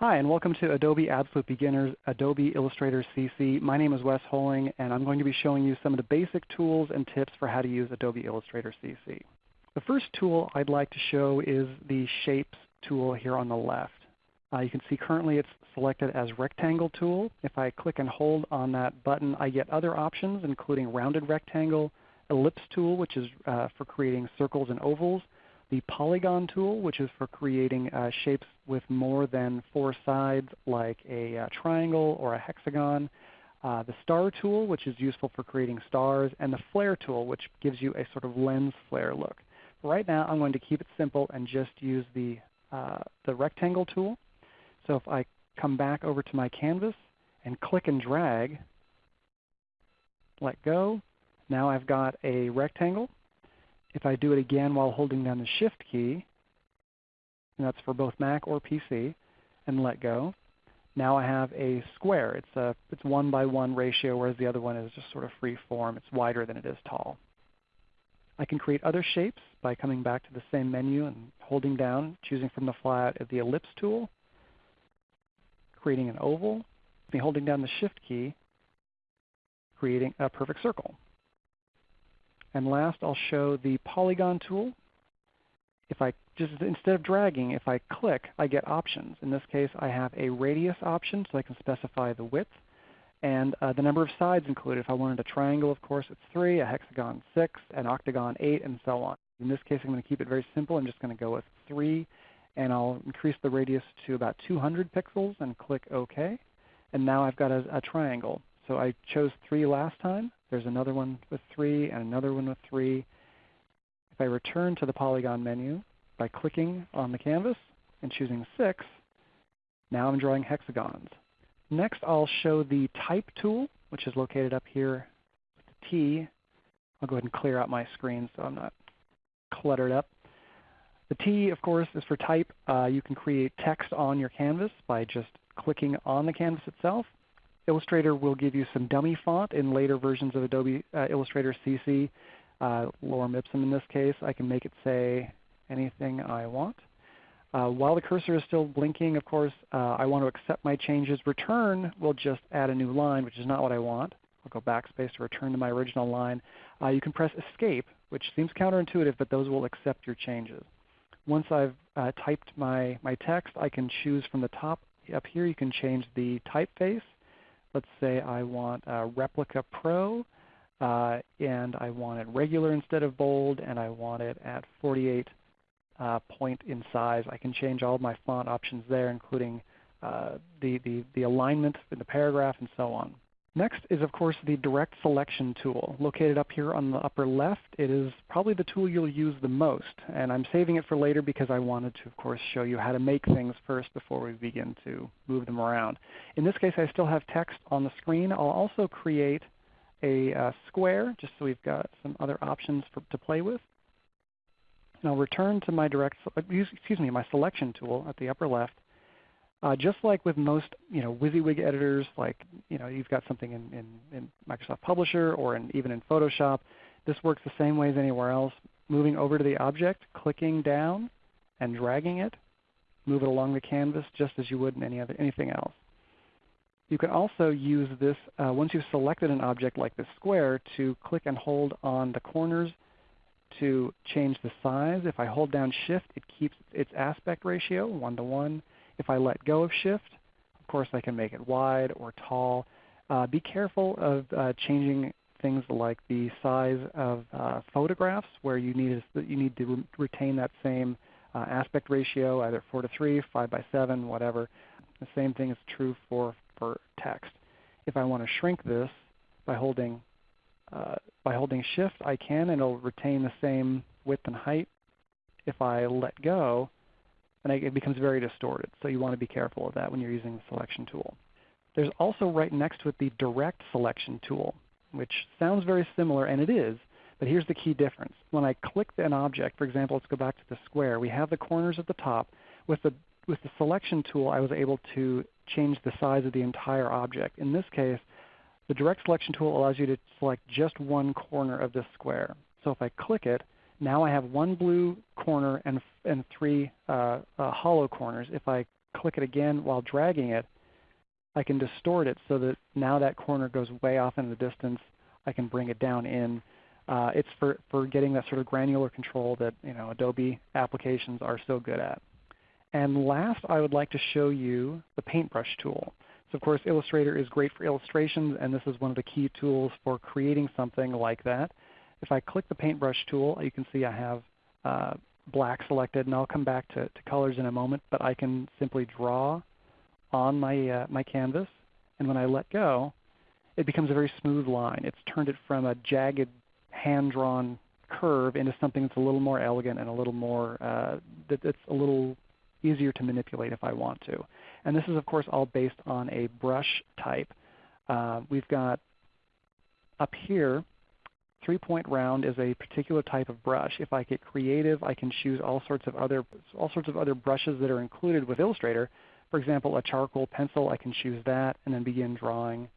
Hi, and welcome to Adobe Absolute Beginners Adobe Illustrator CC. My name is Wes Holling, and I'm going to be showing you some of the basic tools and tips for how to use Adobe Illustrator CC. The first tool I'd like to show is the Shapes tool here on the left. Uh, you can see currently it's selected as Rectangle tool. If I click and hold on that button, I get other options including Rounded Rectangle, Ellipse tool, which is uh, for creating circles and ovals, the polygon tool, which is for creating uh, shapes with more than four sides like a uh, triangle or a hexagon, uh, the star tool, which is useful for creating stars, and the flare tool, which gives you a sort of lens flare look. Right now I'm going to keep it simple and just use the, uh, the rectangle tool. So if I come back over to my canvas and click and drag, let go, now I've got a rectangle if I do it again while holding down the Shift key, and that's for both Mac or PC, and let go, now I have a square. It's a it's one by one ratio, whereas the other one is just sort of free form. It's wider than it is tall. I can create other shapes by coming back to the same menu and holding down, choosing from the flyout of the ellipse tool, creating an oval, and holding down the shift key, creating a perfect circle. And last I'll show the polygon tool. If I just instead of dragging, if I click, I get options. In this case I have a radius option so I can specify the width and uh, the number of sides included. If I wanted a triangle, of course, it's 3, a hexagon 6, an octagon 8, and so on. In this case I'm going to keep it very simple. I'm just going to go with 3 and I'll increase the radius to about 200 pixels and click OK. And now I've got a, a triangle. So I chose 3 last time. There's another one with 3 and another one with 3. If I return to the polygon menu by clicking on the canvas and choosing 6, now I'm drawing hexagons. Next I'll show the Type tool, which is located up here with the T. I'll go ahead and clear out my screen so I'm not cluttered up. The T, of course, is for type. Uh, you can create text on your canvas by just clicking on the canvas itself. Illustrator will give you some dummy font in later versions of Adobe uh, Illustrator CC. Uh, Lorem Ipsum in this case. I can make it say anything I want. Uh, while the cursor is still blinking, of course, uh, I want to accept my changes. Return will just add a new line, which is not what I want. I'll go backspace to return to my original line. Uh, you can press Escape, which seems counterintuitive, but those will accept your changes. Once I've uh, typed my, my text, I can choose from the top up here. You can change the typeface. Let's say I want a Replica Pro, uh, and I want it regular instead of bold, and I want it at 48 uh, point in size. I can change all my font options there, including uh, the, the, the alignment in the paragraph and so on. Next is of course the Direct Selection tool. Located up here on the upper left, it is probably the tool you'll use the most. And I'm saving it for later because I wanted to of course show you how to make things first before we begin to move them around. In this case I still have text on the screen. I'll also create a uh, square just so we've got some other options for, to play with. And I'll return to my direct, excuse me, my selection tool at the upper left uh, just like with most you know, WYSIWYG editors, like you know, you've got something in, in, in Microsoft Publisher or in, even in Photoshop, this works the same way as anywhere else. Moving over to the object, clicking down and dragging it, move it along the canvas just as you would in any other, anything else. You can also use this, uh, once you've selected an object like this square, to click and hold on the corners to change the size. If I hold down Shift, it keeps its aspect ratio 1 to 1. If I let go of shift, of course I can make it wide or tall. Uh, be careful of uh, changing things like the size of uh, photographs where you need, you need to re retain that same uh, aspect ratio, either 4 to 3, 5 by 7, whatever. The same thing is true for, for text. If I want to shrink this by holding, uh, by holding Shift, I can and it will retain the same width and height. If I let go, and it becomes very distorted. So you want to be careful of that when you're using the selection tool. There's also right next to it the direct selection tool, which sounds very similar, and it is, but here's the key difference. When I click an object, for example, let's go back to the square, we have the corners at the top. With the, with the selection tool, I was able to change the size of the entire object. In this case, the direct selection tool allows you to select just one corner of this square. So if I click it, now I have one blue corner and, and three uh, uh, hollow corners. If I click it again while dragging it, I can distort it so that now that corner goes way off in the distance. I can bring it down in. Uh, it's for, for getting that sort of granular control that you know, Adobe applications are so good at. And last I would like to show you the paintbrush tool. So of course Illustrator is great for illustrations and this is one of the key tools for creating something like that. If I click the paintbrush tool you can see I have uh, black selected and I'll come back to, to, colors in a moment but I can simply draw on my, uh, my canvas and when I let go it becomes a very smooth line. It's turned it from a jagged hand-drawn curve into something that's a little more elegant and a little more uh, that, that's a little easier to manipulate if I want to. And this is of course all based on a brush type. Uh, we've got up here, three-point round is a particular type of brush. If I get creative, I can choose all sorts of other all sorts of other brushes that are included with Illustrator. For example, a charcoal pencil, I can choose that and then begin drawing.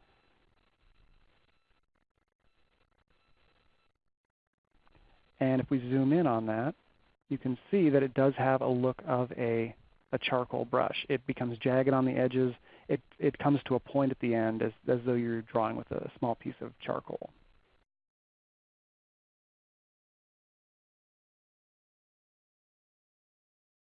And if we zoom in on that, you can see that it does have a look of a, a charcoal brush. It becomes jagged on the edges. It, it comes to a point at the end as, as though you're drawing with a small piece of charcoal.